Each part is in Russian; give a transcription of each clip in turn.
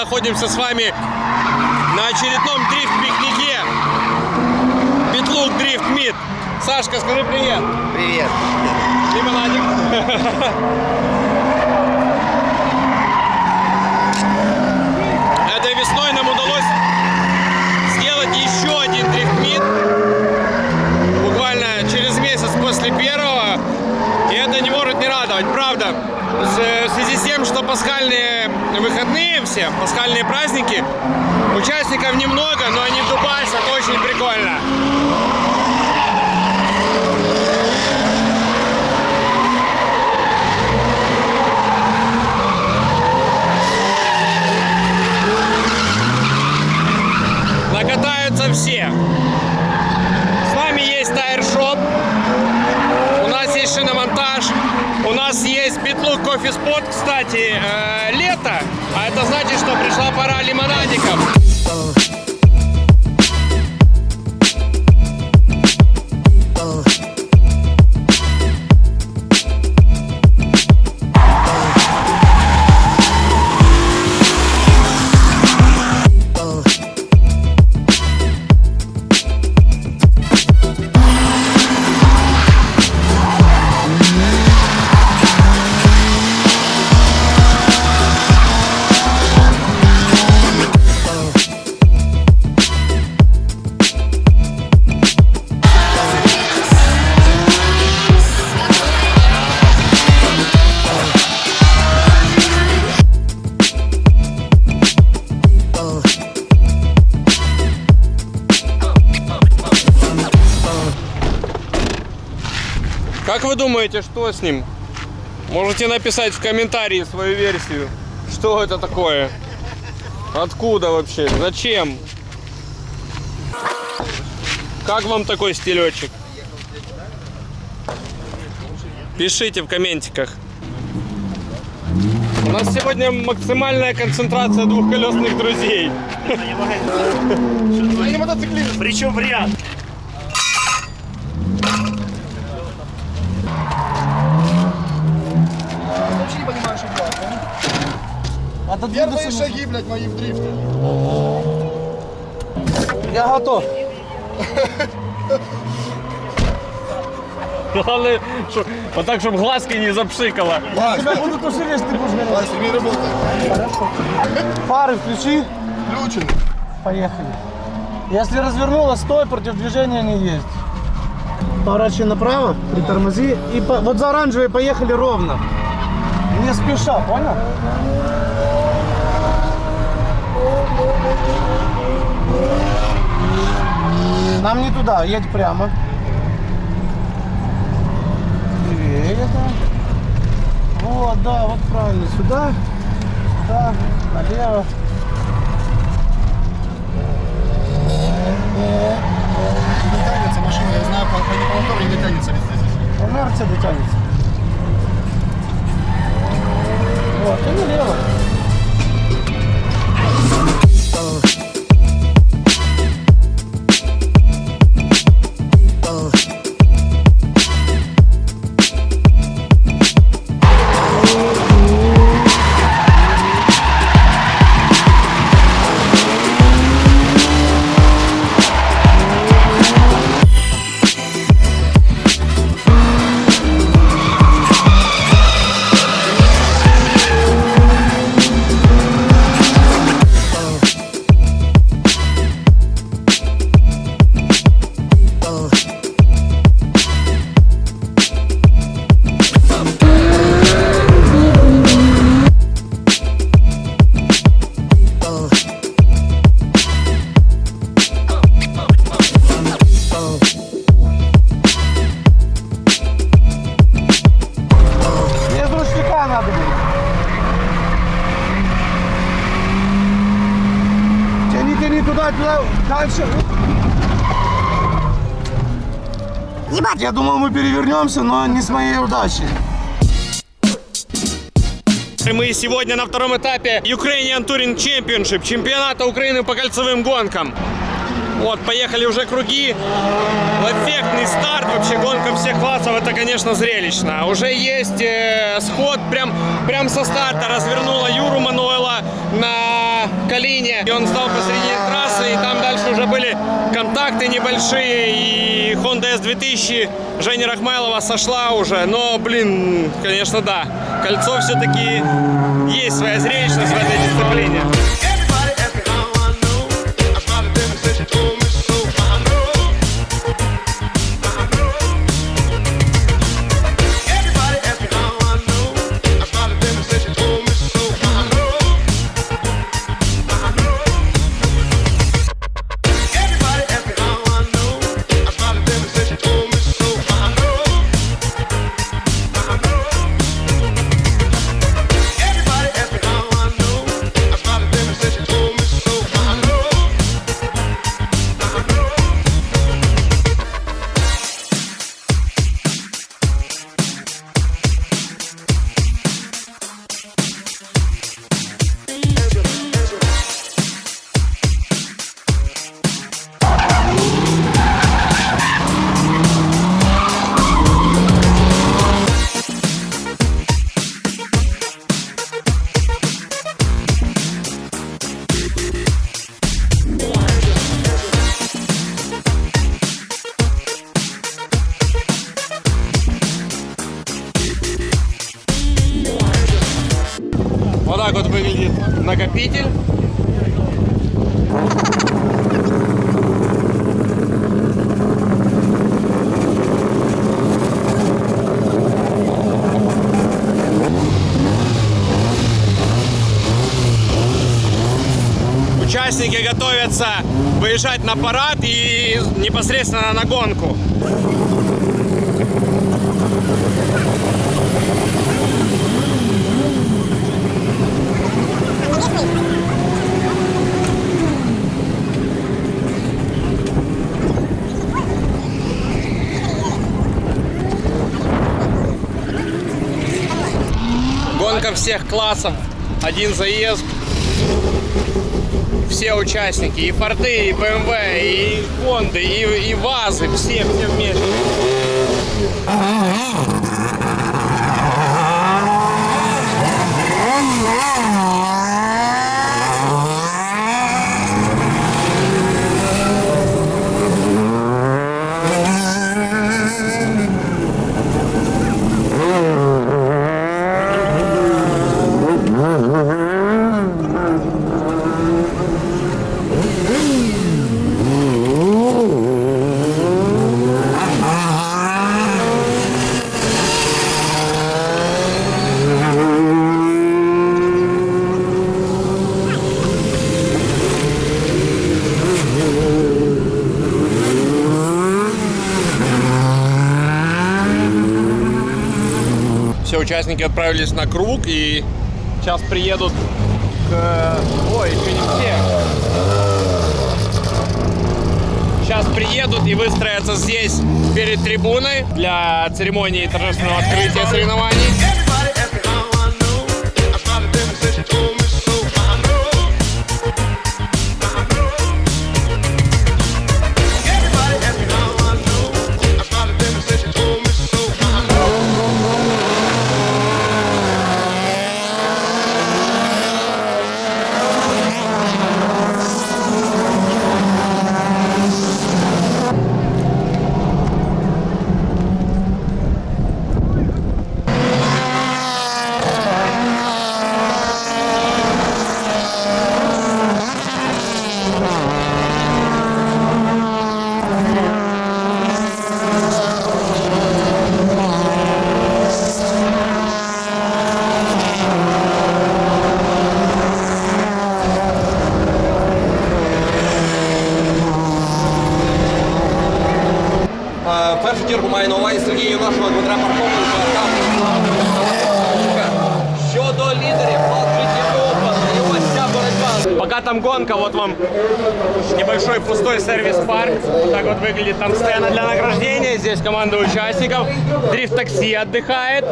находимся с вами на очередном дрифт-пикнике. Битлук Дрифт Мид. Сашка, скажи привет. Привет. Лимонадик. Этой весной нам удалось сделать еще один дрифт-мид. Буквально через месяц после первого. И это не может не радовать, правда. В связи с тем, что пасхальные выходные все, пасхальные праздники, участников немного, но они в Дубайсе, это очень прикольно. Как вы думаете, что с ним? Можете написать в комментарии свою версию. Что это такое? Откуда вообще? Зачем? Как вам такой стилечек? Пишите в комментиках. У нас сегодня максимальная концентрация двухколесных друзей. Причем в ряд. Вообще не понимаю, что делать. Первые шаги, блядь, мои в дрифте. Я готов. Главное, что, вот так, чтобы глазки не запшикало. Тебя буду тушить, если ты будешь гореть. Вася, не работает. Фары включи. Включены. Поехали. Если развернулась, стой, против движения не есть. Поворачивай направо, притормози. И по- вот за оранжевой поехали ровно. Не спеша, понял? Нам не туда, едь прямо. Левее, да. Вот, да, вот правильно. Сюда, сюда, налево. Не тянется машина, я знаю, по, по, мотору не дотянется везде здесь. Инерция дотянется. Вот, и налево. Ебать! Я думал, мы перевернемся, но не с моей удачей. Мы сегодня на втором этапе Ukrainian Touring Championship, чемпионата Украины по кольцевым гонкам. Вот, поехали уже круги. Эффектный старт, вообще гонка всех классов, это, конечно, зрелищно. Уже есть э, сход, прям, прям со старта развернула Юру Мануэла. на Калине, и он стал посреди трассы, и там дальше уже были контакты небольшие, и Honda S2000 Женя Рахмайлова сошла уже, но, блин, конечно, да, кольцо все-таки есть своя зрелищность в этой дисциплине. Выезжать на парад и непосредственно на гонку. Гонка всех классов. Один заезд. Все участники. И Форды, и БМВ, и Хонды, и, и ВАЗы. Все, все вместе. Участники отправились на круг и сейчас приедут к... Ой, еще не все. Сейчас приедут и выстроятся здесь перед трибуной для церемонии торжественного открытия соревнований. Там гонка, вот вам небольшой пустой сервис-парк. Так вот выглядит там сцена для награждения. Здесь команда участников. Дрифт-такси отдыхает,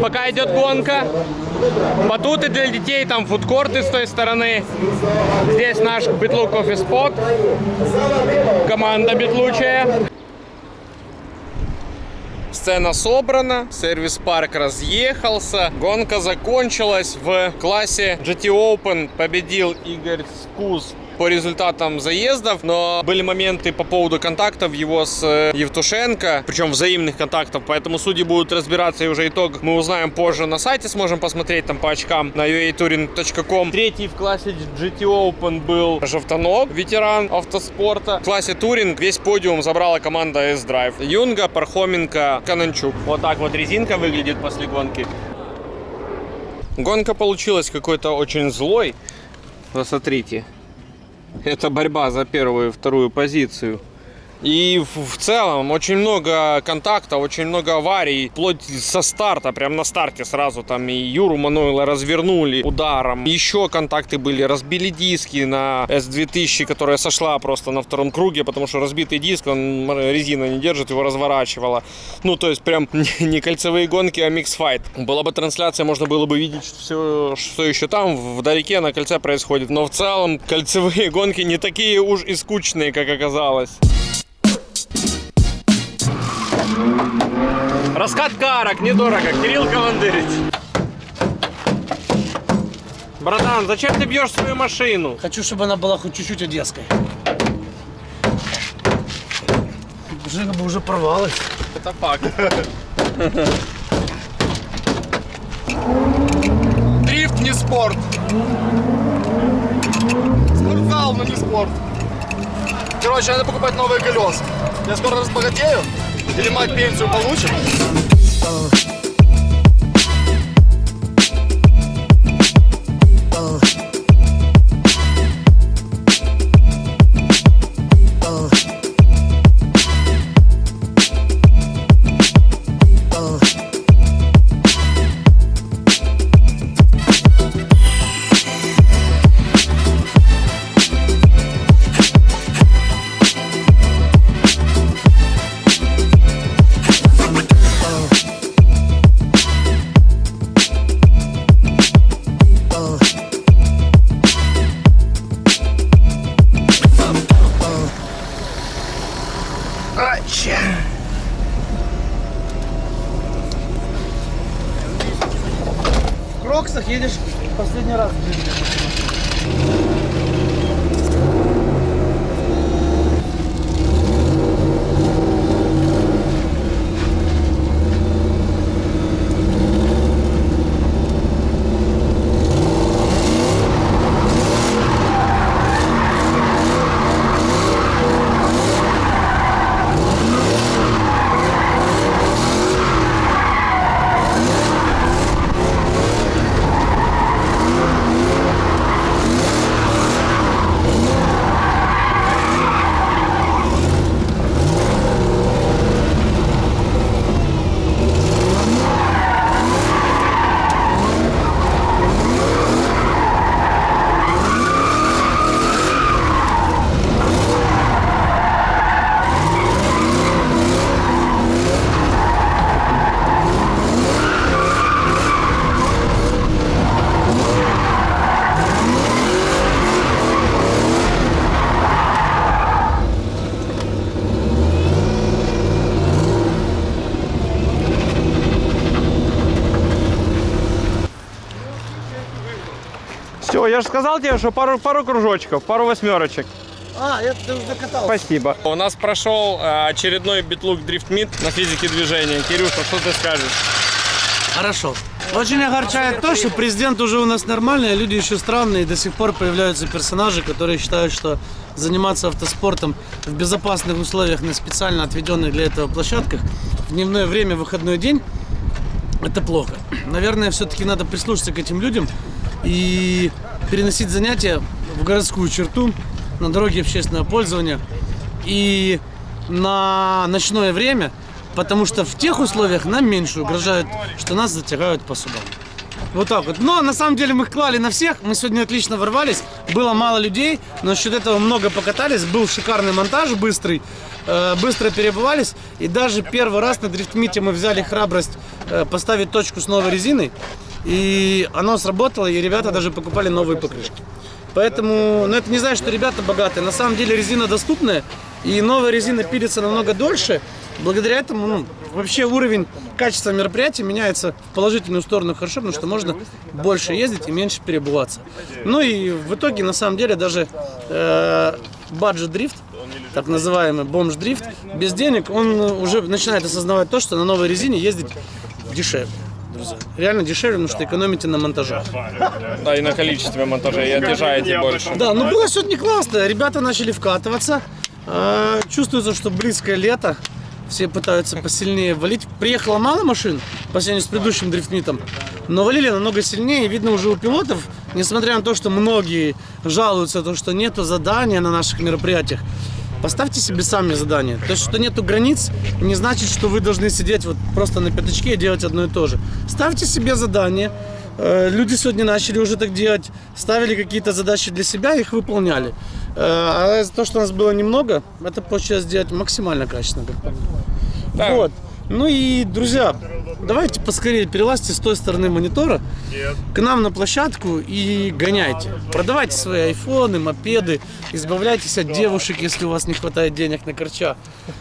пока идет гонка. Батуты для детей, там фудкорты с той стороны. Здесь наш Битлу кофе спот. Команда битлучая. Сцена собрана, сервис-парк разъехался, гонка закончилась. В классе GT Open победил Игорь Скуз по результатам заездов, но были моменты по поводу контактов его с э, Евтушенко, причем взаимных контактов, поэтому судьи будут разбираться и уже итог мы узнаем позже на сайте, сможем посмотреть там по очкам на uatouring.com. Третий в классе GT Open был Жовтанок, ветеран автоспорта. В классе туринг весь подиум забрала команда S-Drive. Юнга, Пархоменко, Кананчук. Вот так вот резинка выглядит после гонки. Гонка получилась какой-то очень злой. Посмотрите. Это борьба за первую и вторую позицию. И в, целом очень много контактов, очень много аварий, вплоть со старта, прям на старте сразу там и Юру Мануэла развернули ударом. Еще контакты были, разбили диски на S2000, которая сошла просто на втором круге, потому что разбитый диск, он резина не держит, его разворачивала. Ну, то есть прям не кольцевые гонки, а mix fight. Была бы трансляция, можно было бы видеть все, что еще там вдалеке на кольце происходит. Но в целом кольцевые гонки не такие уж и скучные, как оказалось. Раскат карок, недорого. Кирилл Командырич. Братан, зачем ты бьешь свою машину? Хочу, чтобы она была хоть чуть-чуть одесской. Жига бы уже порвалась. Это факт. Дрифт не спорт. Спортзал, но не спорт. Короче, надо покупать новые колеса. Я скоро разбогатею. Или мать пенсию получит. Последний раз в жизни. Все, я же сказал тебе, что пару, пару кружочков, пару восьмерочек. А, я докатался. Спасибо. У нас прошел э, очередной битлук Meet на физике движения. Кирюша, что ты скажешь? Хорошо. Очень огорчает то, что президент уже у нас нормальный, а люди еще странные. И до сих пор появляются персонажи, которые считают, что заниматься автоспортом в безопасных условиях на специально отведенных для этого площадках в дневное время, в выходной день, это плохо. Наверное, все-таки надо прислушаться к этим людям и переносить занятия в городскую черту, на дороге общественного пользования и на ночное время, потому что в тех условиях нам меньше угрожают, что нас затягают по судам. Вот так вот. Но на самом деле мы их клали на всех. Мы сегодня отлично ворвались. Было мало людей, но счет этого много покатались. Был шикарный монтаж, быстрый. Э, быстро перебывались. И даже первый раз на дрифтмите мы взяли храбрость э, поставить точку с новой резиной. И оно сработало, и ребята даже покупали новые покрышки. Поэтому, ну это не значит, что ребята богатые. На самом деле резина доступная, и новая резина пилится намного дольше. Благодаря этому ну, вообще уровень качества мероприятия меняется в положительную сторону хорошо, потому что можно больше ездить и меньше перебываться. Ну и в итоге, на самом деле, даже баджет дрифт, так называемый бомж-дрифт, без денег, он уже начинает осознавать то, что на новой резине ездить дешевле. Друзья. Реально дешевле, потому что экономите на монтажах. Да, и на количестве монтажей, и отъезжаете больше. Да, ну было сегодня классно. Ребята начали вкатываться. А, Чувствуется, что близкое лето. Все пытаются посильнее валить. Приехало мало машин по сравнению с предыдущим дрифтмитом, но валили намного сильнее. Видно уже у пилотов, несмотря на то, что многие жалуются, то, что нету задания на наших мероприятиях. Поставьте себе сами задание. То есть, что нету границ, не значит, что вы должны сидеть вот просто на пятачке и делать одно и то же. Ставьте себе задание. Э, Люди сегодня начали уже так делать, ставили какие-то задачи для себя, их выполняли. Э, А то, что у нас было немного, это получилось сделать максимально качественно. как по мне. Да. Вот. Ну и, друзья, давайте поскорее перелазьте с той стороны монитора к нам на площадку и гоняйте. Продавайте свои айфоны, мопеды, избавляйтесь от девушек, если у вас не хватает денег на корча.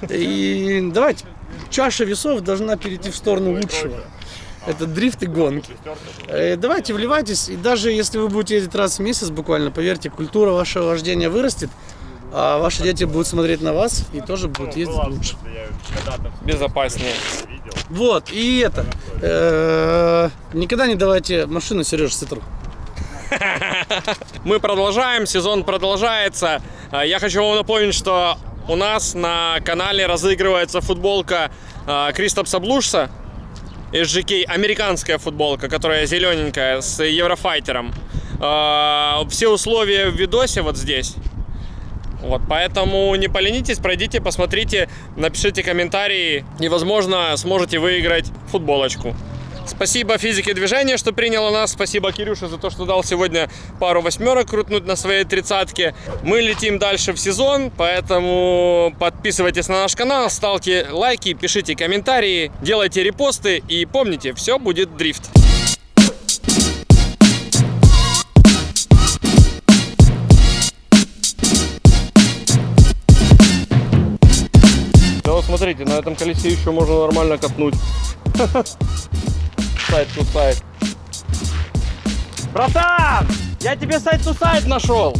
И давайте, чаша весов должна перейти в сторону лучшего. Это дрифт и гонки. Э, Давайте вливайтесь, и даже если вы будете ездить раз в месяц, буквально, поверьте, культура вашего вождения вырастет, а ваши дети будут смотреть на вас и тоже будут ездить лучше. Безопаснее. Вот, и это. Э, Никогда не давайте машину Сереже Цитру. Мы продолжаем, сезон продолжается. А, Я хочу вам напомнить, что у нас на канале разыгрывается футболка а, Кристопса Блушса. SGK, американская футболка, которая зелененькая, с Еврофайтером. Все условия в видосе вот здесь. Вот, поэтому не поленитесь, пройдите, посмотрите, напишите комментарии и, возможно, сможете выиграть футболочку. Спасибо физике движения, что приняла нас. Спасибо Кирюше за то, что дал сегодня пару восьмерок крутнуть на своей тридцатке. Мы летим дальше в сезон, поэтому подписывайтесь на наш канал, ставьте лайки, пишите комментарии, делайте репосты и помните, все будет дрифт. Смотрите, на этом колесе еще можно нормально катнуть. Сайт to сайт. Братан, я тебе сайт to сайт нашел.